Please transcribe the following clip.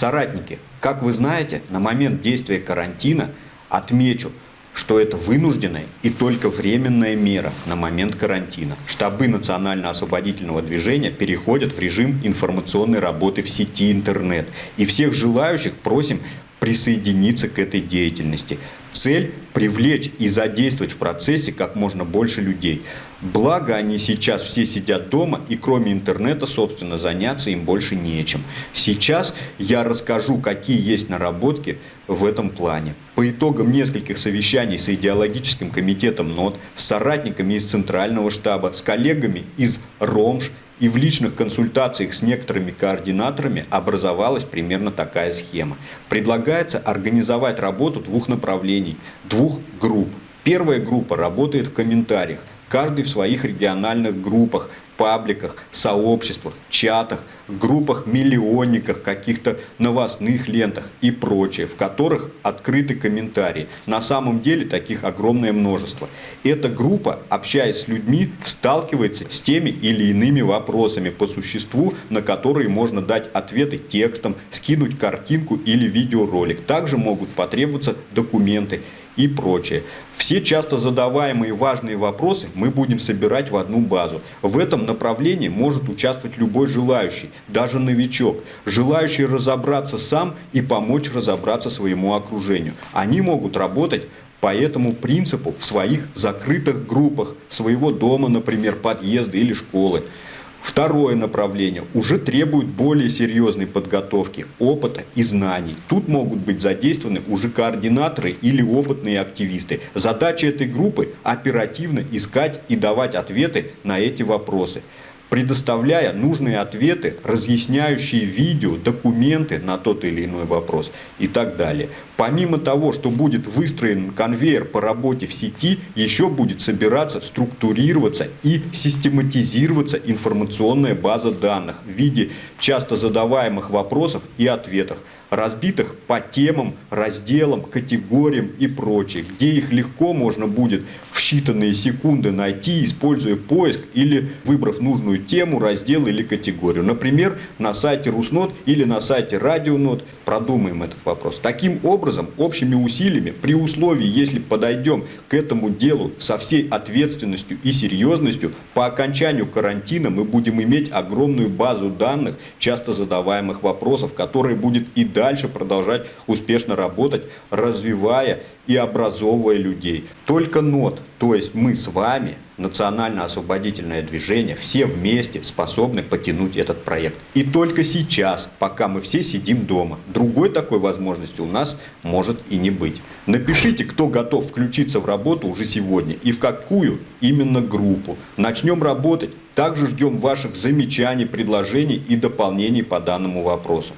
Соратники, как вы знаете, на момент действия карантина отмечу, что это вынужденная и только временная мера на момент карантина. Штабы национально-освободительного движения переходят в режим информационной работы в сети интернет. И всех желающих просим присоединиться к этой деятельности. Цель – привлечь и задействовать в процессе как можно больше людей. Благо они сейчас все сидят дома и кроме интернета, собственно, заняться им больше нечем. Сейчас я расскажу, какие есть наработки в этом плане. По итогам нескольких совещаний с идеологическим комитетом НОТ, с соратниками из Центрального штаба, с коллегами из РОМШ и в личных консультациях с некоторыми координаторами образовалась примерно такая схема. Предлагается организовать работу двух направлений, двух групп. Первая группа работает в комментариях, каждый в своих региональных группах, пабликах, сообществах, чатах, группах миллионниках, каких-то новостных лентах и прочее, в которых открыты комментарии. На самом деле таких огромное множество. Эта группа, общаясь с людьми, сталкивается с теми или иными вопросами по существу, на которые можно дать ответы текстом, скинуть картинку или видеоролик. Также могут потребоваться документы и прочее. Все часто задаваемые важные вопросы мы будем собирать в одну базу. В этом направлении может участвовать любой желающий, даже новичок, желающий разобраться сам и помочь разобраться своему окружению. Они могут работать по этому принципу в своих закрытых группах, своего дома, например, подъезда или школы. Второе направление уже требует более серьезной подготовки, опыта и знаний. Тут могут быть задействованы уже координаторы или опытные активисты. Задача этой группы – оперативно искать и давать ответы на эти вопросы предоставляя нужные ответы, разъясняющие видео, документы на тот или иной вопрос и так далее. Помимо того, что будет выстроен конвейер по работе в сети, еще будет собираться, структурироваться и систематизироваться информационная база данных в виде часто задаваемых вопросов и ответов, разбитых по темам, разделам, категориям и прочее, где их легко можно будет в считанные секунды найти, используя поиск или выбрав нужную тему, раздел или категорию. Например, на сайте Руснот или на сайте Радионот продумаем этот вопрос. Таким образом, общими усилиями, при условии, если подойдем к этому делу со всей ответственностью и серьезностью, по окончанию карантина мы будем иметь огромную базу данных, часто задаваемых вопросов, которые будет и дальше продолжать успешно работать, развивая и образовывая людей. Только НОТ, то есть мы с вами, национально-освободительное движение, все вместе способны потянуть этот проект. И только сейчас, пока мы все сидим дома, другой такой возможности у нас может и не быть. Напишите, кто готов включиться в работу уже сегодня и в какую именно группу. Начнем работать. Также ждем ваших замечаний, предложений и дополнений по данному вопросу.